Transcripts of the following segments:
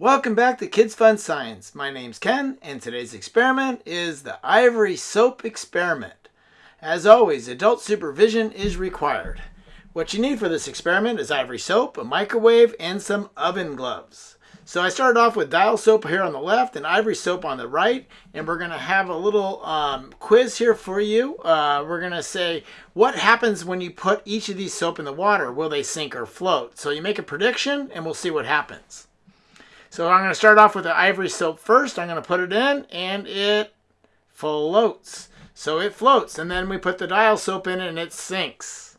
Welcome back to Kids Fun Science. My name's Ken, and today's experiment is the ivory soap experiment. As always, adult supervision is required. What you need for this experiment is ivory soap, a microwave, and some oven gloves. So I started off with dial soap here on the left and ivory soap on the right. And we're going to have a little um, quiz here for you. Uh, we're going to say what happens when you put each of these soap in the water. Will they sink or float? So you make a prediction and we'll see what happens. So I'm going to start off with the ivory soap first. I'm going to put it in and it floats. So it floats and then we put the dial soap in and it sinks.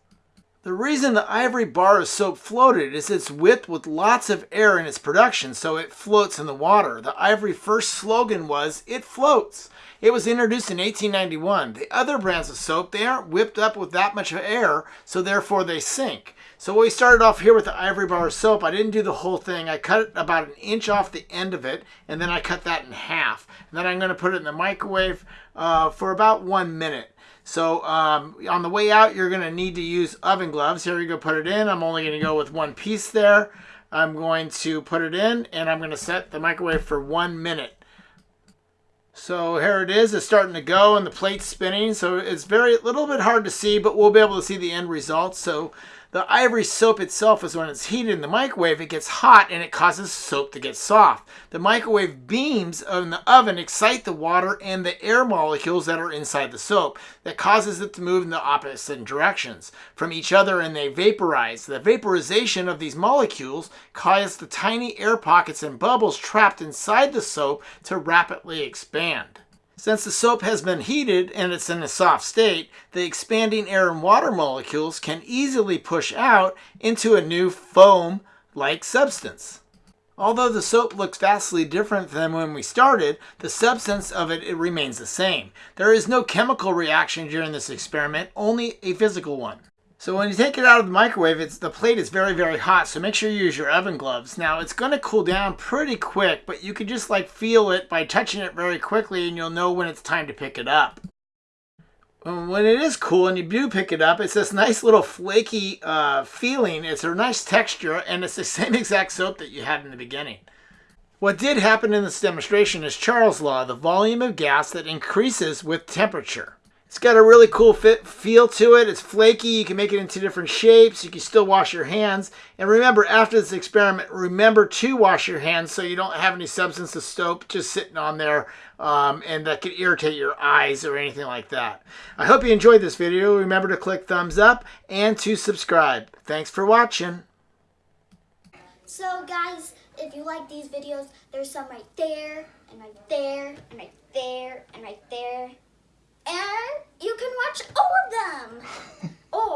The reason the ivory bar of soap floated is it's whipped with lots of air in its production, so it floats in the water. The ivory first slogan was, it floats. It was introduced in 1891. The other brands of soap, they aren't whipped up with that much air, so therefore they sink. So we started off here with the ivory bar of soap. I didn't do the whole thing. I cut about an inch off the end of it, and then I cut that in half. And then I'm going to put it in the microwave uh, for about one minute. So um, on the way out, you're going to need to use oven gloves. Here you go, put it in. I'm only going to go with one piece there. I'm going to put it in, and I'm going to set the microwave for one minute. So here it is. It's starting to go, and the plate's spinning. So it's very little bit hard to see, but we'll be able to see the end result. So the ivory soap itself is when it's heated in the microwave, it gets hot and it causes soap to get soft. The microwave beams in the oven excite the water and the air molecules that are inside the soap that causes it to move in the opposite directions from each other and they vaporize. The vaporization of these molecules causes the tiny air pockets and bubbles trapped inside the soap to rapidly expand. Since the soap has been heated and it's in a soft state, the expanding air and water molecules can easily push out into a new foam-like substance. Although the soap looks vastly different than when we started, the substance of it, it remains the same. There is no chemical reaction during this experiment, only a physical one. So when you take it out of the microwave, it's the plate is very, very hot. So make sure you use your oven gloves. Now it's going to cool down pretty quick, but you can just like feel it by touching it very quickly and you'll know when it's time to pick it up. When it is cool and you do pick it up, it's this nice little flaky uh, feeling. It's a nice texture and it's the same exact soap that you had in the beginning. What did happen in this demonstration is Charles' law, the volume of gas that increases with temperature. It's got a really cool fit feel to it. It's flaky. You can make it into different shapes. You can still wash your hands. And remember, after this experiment, remember to wash your hands so you don't have any substance of soap just sitting on there um, and that could irritate your eyes or anything like that. I hope you enjoyed this video. Remember to click thumbs up and to subscribe. Thanks for watching. So guys, if you like these videos, there's some right there and right there, and right there, and right there, watch all of them.